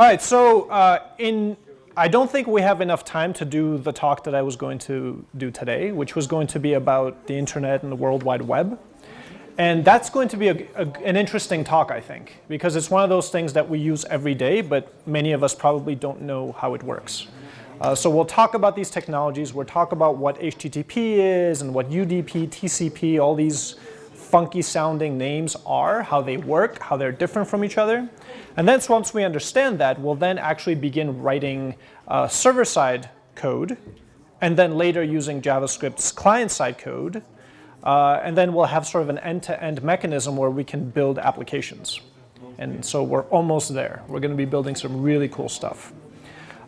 All right, so uh, in I don't think we have enough time to do the talk that I was going to do today, which was going to be about the internet and the World Wide Web. And that's going to be a, a, an interesting talk, I think, because it's one of those things that we use every day, but many of us probably don't know how it works. Uh, so we'll talk about these technologies. We'll talk about what HTTP is and what UDP, TCP, all these funky sounding names are, how they work, how they're different from each other. And then once we understand that, we'll then actually begin writing uh, server-side code, and then later using JavaScript's client-side code. Uh, and then we'll have sort of an end-to-end -end mechanism where we can build applications. And so we're almost there. We're going to be building some really cool stuff.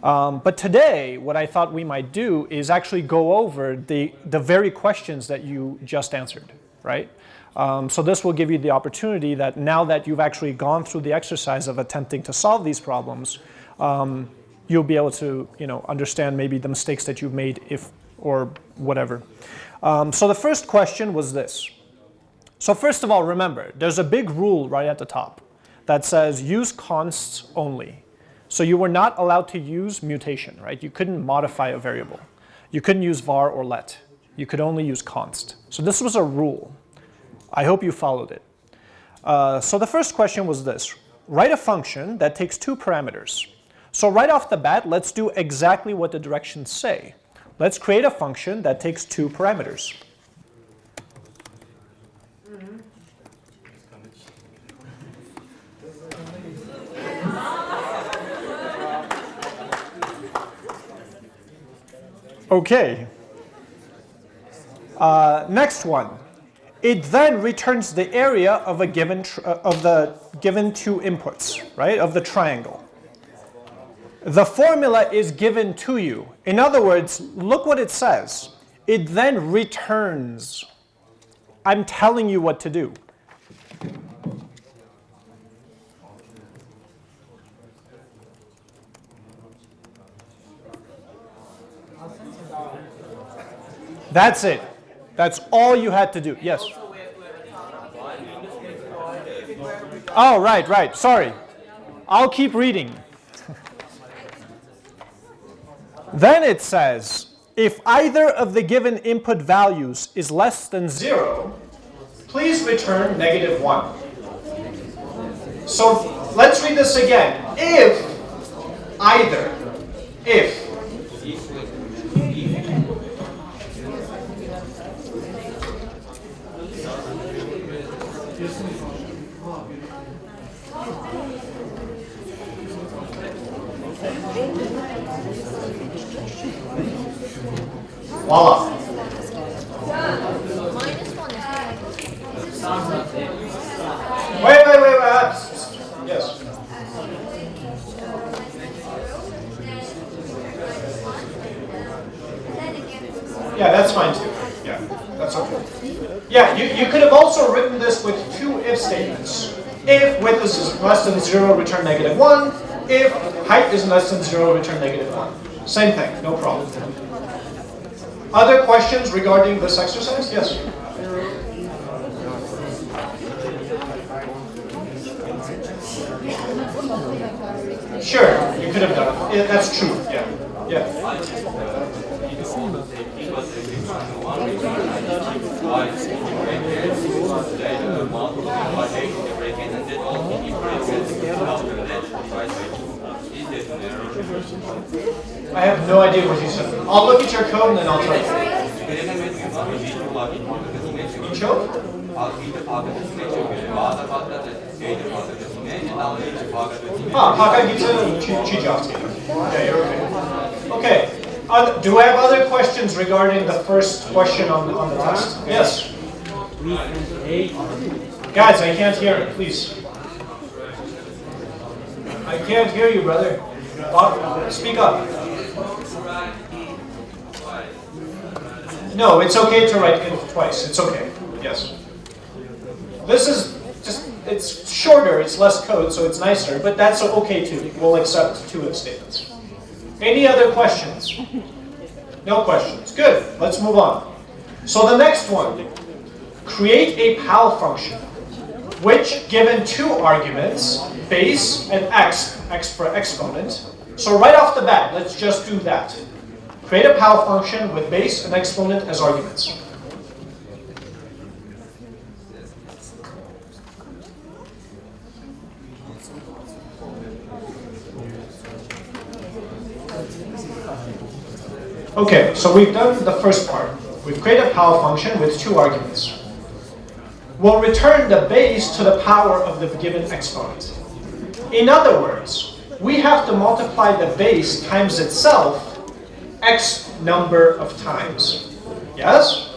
Um, but today, what I thought we might do is actually go over the, the very questions that you just answered, right? Um, so this will give you the opportunity that now that you've actually gone through the exercise of attempting to solve these problems, um, you'll be able to you know, understand maybe the mistakes that you've made if, or whatever. Um, so the first question was this. So first of all, remember, there's a big rule right at the top that says use consts only. So you were not allowed to use mutation, right? You couldn't modify a variable. You couldn't use var or let. You could only use const. So this was a rule. I hope you followed it. Uh, so the first question was this. Write a function that takes two parameters. So right off the bat, let's do exactly what the directions say. Let's create a function that takes two parameters. Okay. Uh, next one. It then returns the area of a given uh, of the given two inputs, right? Of the triangle. The formula is given to you. In other words, look what it says. It then returns. I'm telling you what to do. That's it. That's all you had to do. Yes? Oh, right, right. Sorry. I'll keep reading. then it says, if either of the given input values is less than 0, please return negative 1. So let's read this again. If either, if Voila. Wait, wait, wait, wait. Yes. Yeah, that's fine too. Yeah, that's okay. Yeah, you, you could have also written this with two if statements. If width is less than 0, return negative 1. Height is less than 0, return negative 1. Same thing, no problem. Other questions regarding this exercise? Yes? Sure, you could have done it. Yeah, that's true, yeah. Yeah. I have no idea what you said. I'll look at your code and then I'll tell you. You choke? Ah, Hakagita Chichijowski. Okay, you're okay. Okay. Uh, do I have other questions regarding the first question on, on the test? Yes. Guys, I can't hear it, please. I can't hear you, brother. Speak up. No, it's okay to write if twice. It's okay. Yes. This is just, it's shorter, it's less code, so it's nicer, but that's okay too. We'll accept two if statements. Any other questions? No questions. Good. Let's move on. So the next one, create a POW function. which given two arguments, base and x, x for exponent. So right off the bat, let's just do that. Create a POW function with base and exponent as arguments. Okay, so we've done the first part. We've created a POW function with two arguments. We'll return the base to the power of the given exponent. In other words, we have to multiply the base times itself x number of times. Yes?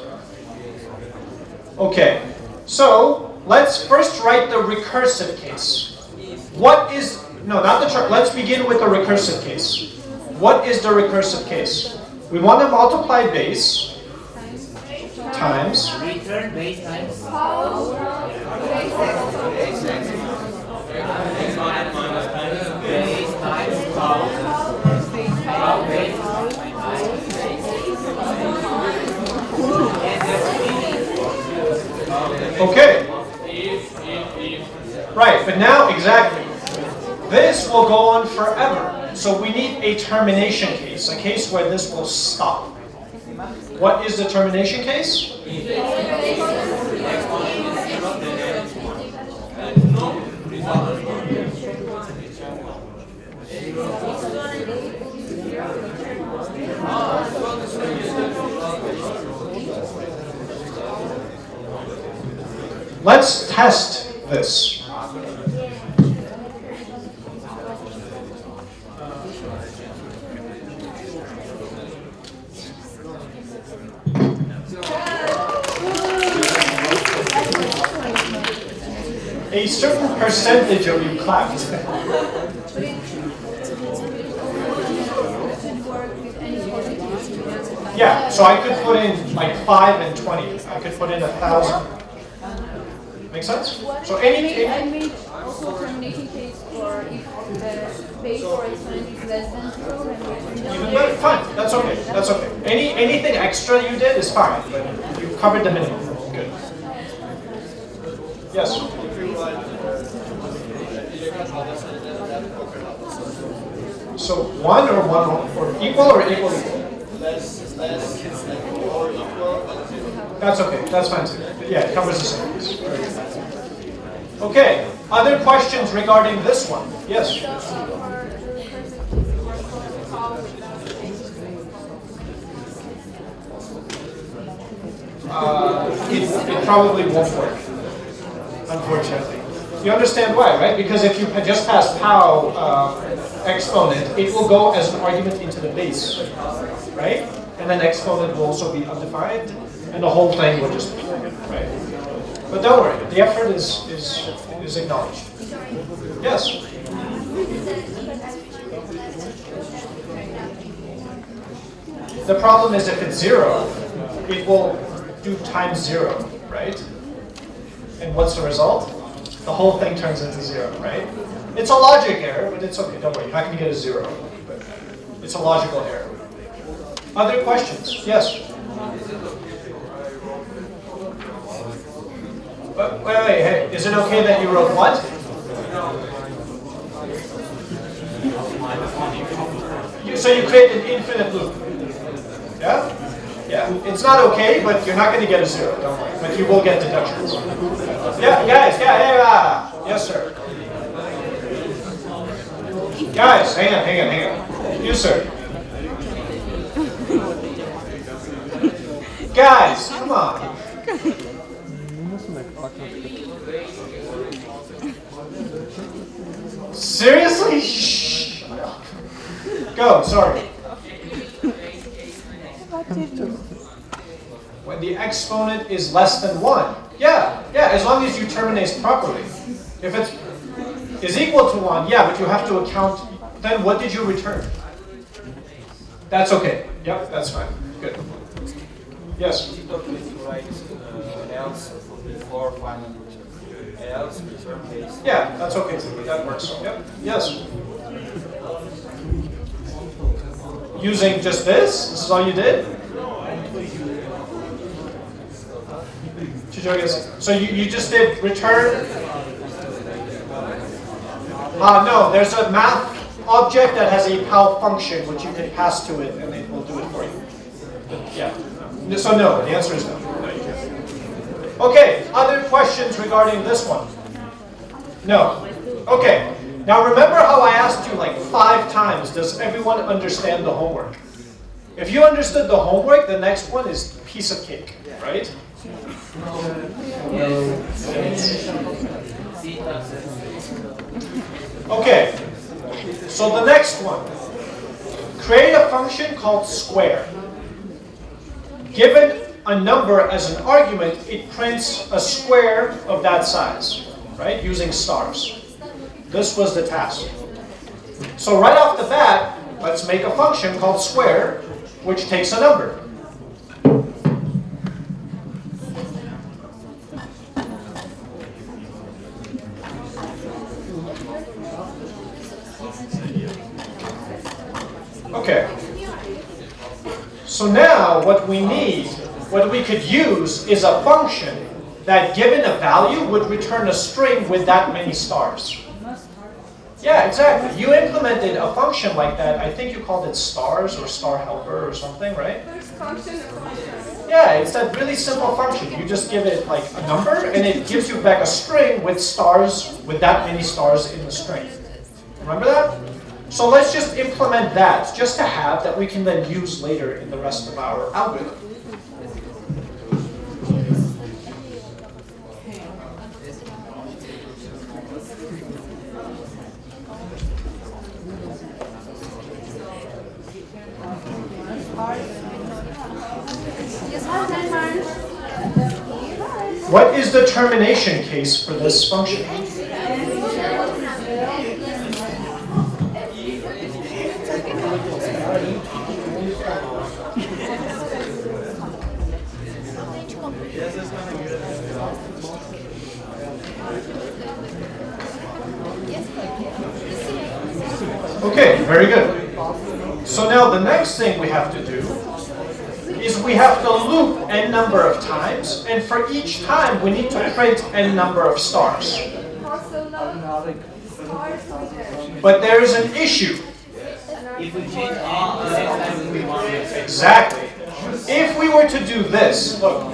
Okay, so let's first write the recursive case. What is, no, not the chart, let's begin with the recursive case. What is the recursive case? We want to multiply base times Return base times will go on forever. So we need a termination case, a case where this will stop. What is the termination case? Let's test this. A certain percentage of you clapped. Yeah, so I could put in like 5 and 20. I could put in a 1,000. Make sense? So any, I made also termination case for if the base or exponent is less than zero and even better, fine, that's okay, that's okay. Any, anything extra you did is fine, but you covered the minimum. Good. Yes? So one or one or equal or equal equal? That's okay, that's fine too. Yeah, it covers the same. piece. Okay, other questions regarding this one? Yes? Uh, it, it probably won't work, unfortunately. You understand why, right? Because if you had just passed POW uh, exponent, it will go as an argument into the base, right? And then exponent will also be undefined, and the whole thing will just, be, right? But don't worry, the effort is, is, is acknowledged. Yes? The problem is if it's zero, it will do times zero, right? And what's the result? The whole thing turns into zero, right? It's a logic error, but it's okay, don't worry, you're not going to get a zero. But it's a logical error. Other questions? Yes? Wait, wait, wait, hey, is it okay that you wrote what? So you create an infinite loop. Yeah? Yeah. It's not okay, but you're not going to get a zero, don't worry. But you will get deductions. Yeah, guys, yeah, yeah, yeah. Yes, sir. Guys, hang on, hang on, hang on. You, sir. Guys, come on. Seriously? Shh. Go, sorry. When the exponent is less than 1. Yeah, yeah, as long as you terminate properly. If it's is equal to 1, yeah, but you have to account, then what did you return? That's okay. Yep, that's fine. Good. Yes? Yeah, that's okay. That works. Yep. Yes? Using just this? This is all you did? So you, you just did return Uh, no, there's a math object that has a POW function which you can pass to it and it will do it for you. Yeah. So no, the answer is no. No. Okay, other questions regarding this one? No. Okay. Now remember how I asked you like five times, does everyone understand the homework? If you understood the homework, the next one is piece of cake, right? Okay, so the next one. Create a function called square. Given a number as an argument, it prints a square of that size, right, using stars. This was the task. So right off the bat, let's make a function called square, which takes a number. We need, what we could use is a function that given a value would return a string with that many stars. Yeah, exactly. You implemented a function like that. I think you called it stars or star helper or something, right? First function of function. Yeah, it's that really simple function. You just give it like a number and it gives you back a string with stars, with that many stars in the string. Remember that? So let's just implement that, just to have, that we can then use later in the rest of our algorithm. What is the termination case for this function? Okay, very good. So now the next thing we have to do is we have to loop n number of times, and for each time we need to print n number of stars. But there is an issue. Exactly. If we were to do this, look.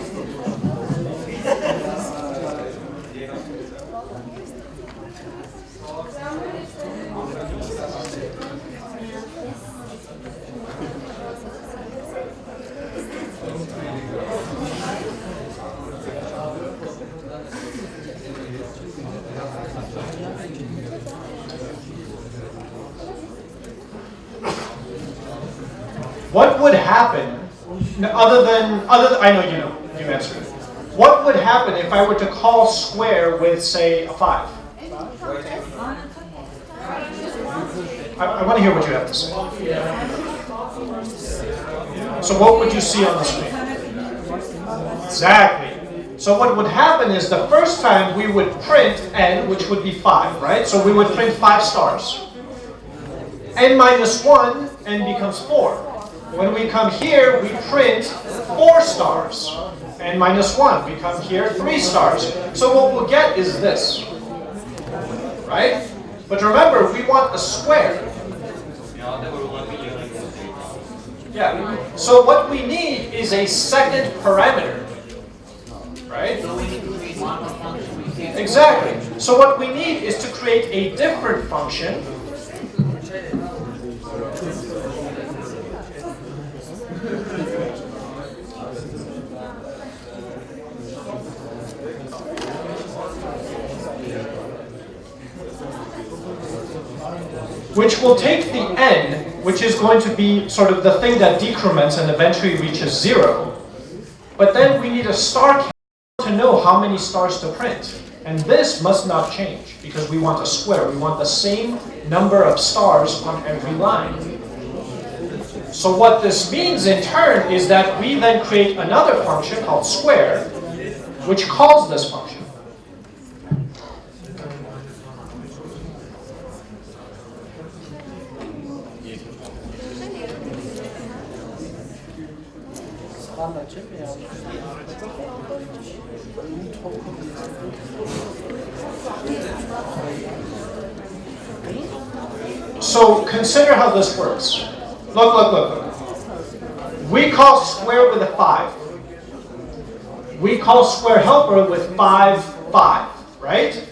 What would happen, other than, other than, I know you know, you answered it. What would happen if I were to call square with, say, a 5? I, I want to hear what you have to say. So what would you see on the screen? Exactly. So what would happen is the first time we would print n, which would be 5, right? So we would print 5 stars. n minus 1, n becomes 4. When we come here, we print 4 stars. and minus 1, we come here, 3 stars. So what we'll get is this. Right? But remember, we want a square. Yeah. So what we need is a second parameter. Right? One. Exactly. So what we need is to create a different function. Which will take the n, which is going to be sort of the thing that decrements and eventually reaches zero. But then we need a star count to know how many stars to print. And this must not change because we want a square. We want the same number of stars on every line. So what this means in turn is that we then create another function called square, which calls this function. So consider how this works. Look, look, look. We call square with a 5. We call square helper with 5, 5, right?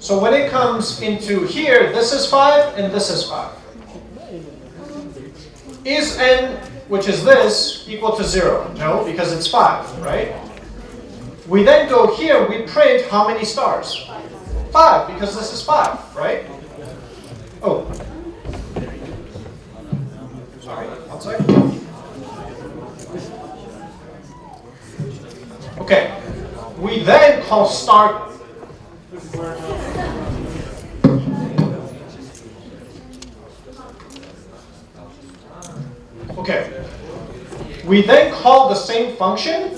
So when it comes into here, this is 5 and this is 5. Is n, which is this, equal to 0? No, because it's 5, right? We then go here, we print how many stars? 5, because this is 5, right? Oh. Sorry, one second. Okay. We then call start. Okay. We then call the same function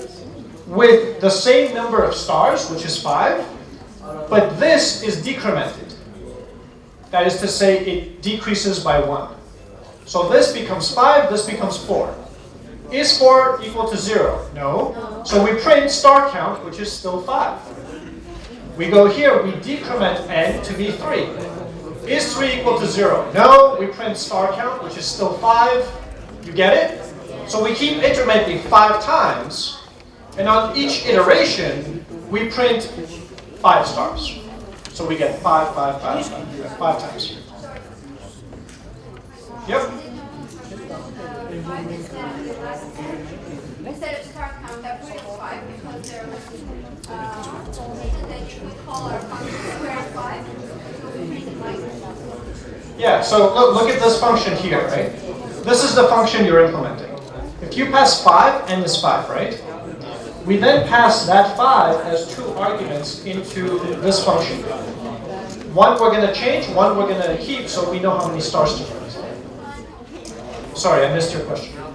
with the same number of stars, which is 5, but this is decremented. That is to say, it decreases by 1. So this becomes 5, this becomes 4. Is 4 equal to 0? No. So we print star count, which is still 5. We go here, we decrement n to be 3. Is 3 equal to 0? No. We print star count, which is still 5. You get it? So we keep incrementing 5 times, and on each iteration, we print 5 stars. So we get 5, 5, 5, 5, 5 times. Yep. Instead of put it five because there was, five. Yeah, so look, look at this function here, right? This is the function you're implementing. If you pass 5, n is 5, right? We then pass that 5 as two arguments into this function. One we're going to change, one we're going to keep, so we know how many stars to print. Sorry, I missed your question. Um,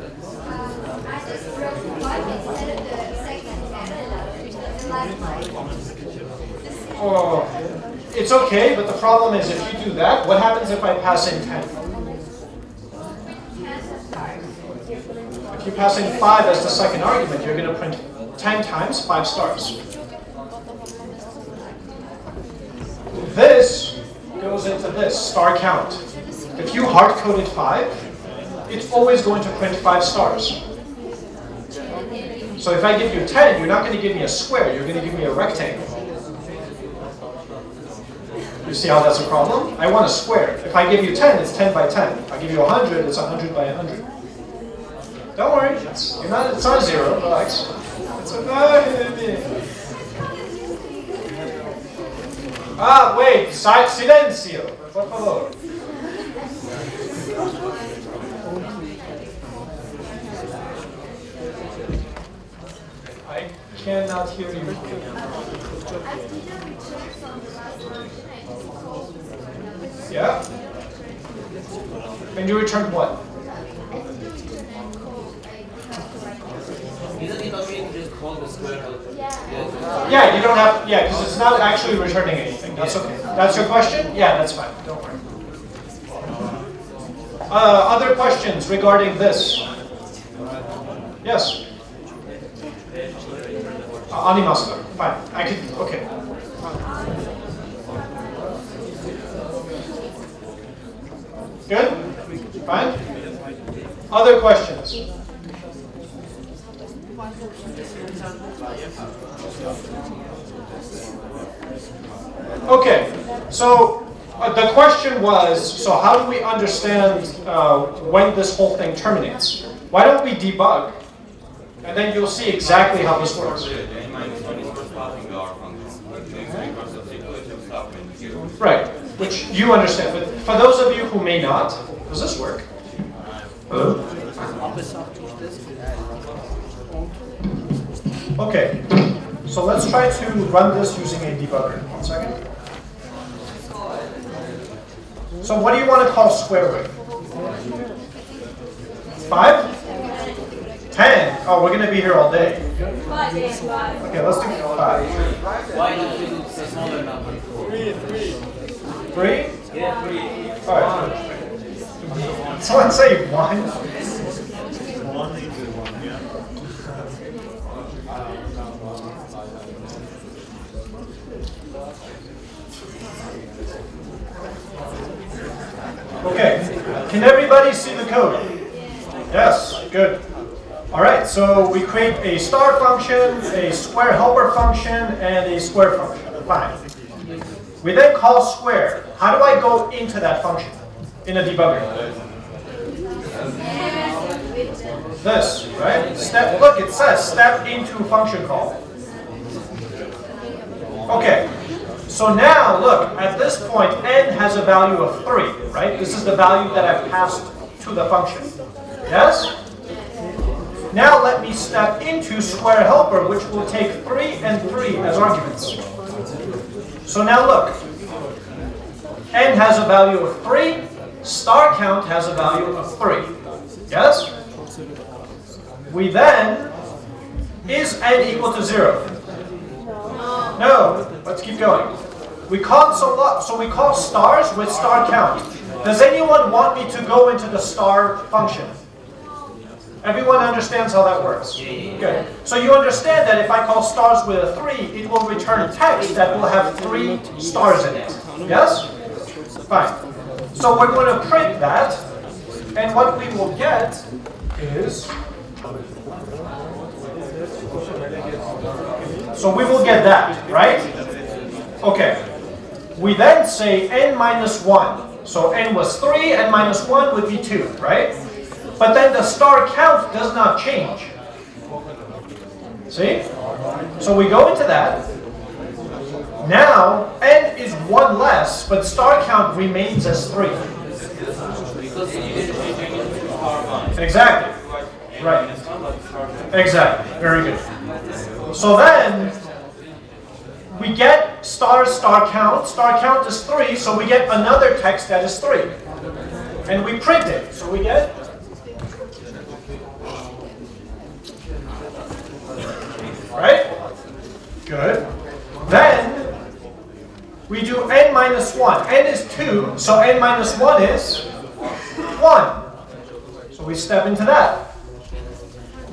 I just wrote five instead of the second and the last line. Oh, it's okay, but the problem is if you do that, what happens if I pass in 10? If you pass in 5 as the second argument, you're going to print 10 times 5 stars. This goes into this, star count. If you hard-coded 5, it's always going to print 5 stars. So if I give you 10, you're not going to give me a square, you're going to give me a rectangle. You see how that's a problem? I want a square. If I give you 10, it's 10 by 10. If I give you 100, it's 100 by 100. Don't worry, it's, you're not, it's not zero, relax. It's a, ah, wait, si- silencio, por favor. I cannot hear you. Yeah? And you returned what? Yeah, you don't have, yeah, because it's not actually returning anything. That's okay. That's your question? Yeah, that's fine. Don't worry. Uh, other questions regarding this? Yes? Uh. Fine. I can, okay. Good? Fine? Other questions? Okay, so uh, the question was, so how do we understand uh, when this whole thing terminates? Why don't we debug, and then you'll see exactly how this works. Right, which you understand, but for those of you who may not, does this work? Okay, so let's try to run this using a debugger. One second. So what do you want to call square root? Five? Ten? Oh, we're going to be here all day. Okay, let's do five. Why not use a smaller number? Three? Yeah, three. All right. Someone say one. Okay. Can everybody see the code? Yes, good. All right, so we create a star function, a square helper function, and a square function. Fine. We then call square. How do I go into that function in a debugger? This, right? Step, look, it says step into function call. Okay, so now look, at this point, n has a value of 3, right? This is the value that I've passed to the function. Yes? Now let me step into square helper, which will take 3 and 3 as arguments. So now look, n has a value of 3, star count has a value of 3. Yes? We then, is n equal to 0? No, let's keep going. We console up, so we call stars with star count. Does anyone want me to go into the star function? Everyone understands how that works? Good. So you understand that if I call stars with a 3, it will return text that will have 3 stars in it. Yes? Fine. So we're going to print that, and what we will get is... So we will get that, right? Okay. We then say n minus 1. So n was 3, n minus 1 would be 2, right? But then the star count does not change. See? So we go into that. Now, n is 1 less, but star count remains as 3. Because you didn't change anything to star one. Exactly. Right. Exactly. Very good. So then, we get star star count. Star count is 3, so we get another text that is 3. And we print it. So we get Right? Good. Then, we do n minus 1. n is 2, so n minus 1 is 1. So we step into that.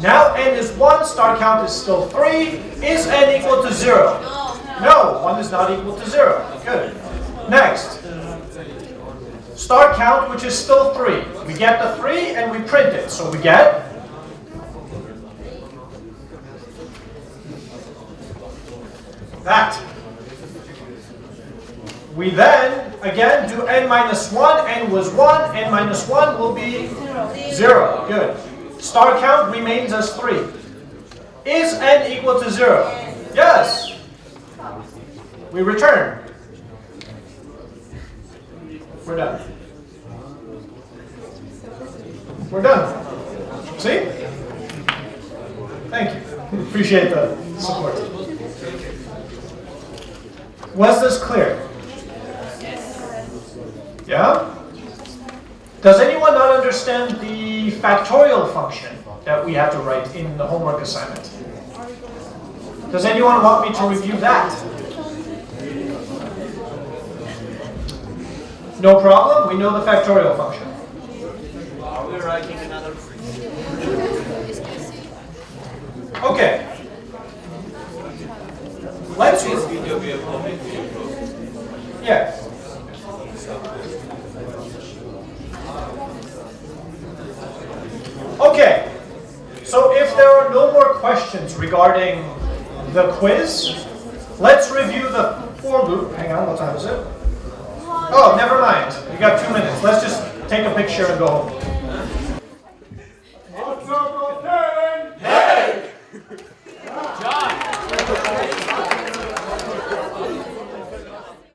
Now n is 1, star count is still 3. Is n equal to 0? No, 1 is not equal to 0. Good. Next. Star count, which is still 3. We get the 3 and we print it. So we get that. We then, again, do n minus 1. n was 1. n minus 1 will be 0. Good. Star count remains as 3. Is n equal to 0? Yes. We return. We're done. We're done. See? Thank you. Appreciate the support. Was this clear? Yeah? Does anyone not understand the factorial function that we have to write in the homework assignment? Does anyone want me to review that? No problem, we know the factorial function. Are we writing another Okay. Let's, This video we have public to improve. yeah. Okay, so if there are no more questions regarding the quiz, let's review the for loop. Hang on, what time is it? Oh, never mind. We got two minutes. Let's just take a picture and go home.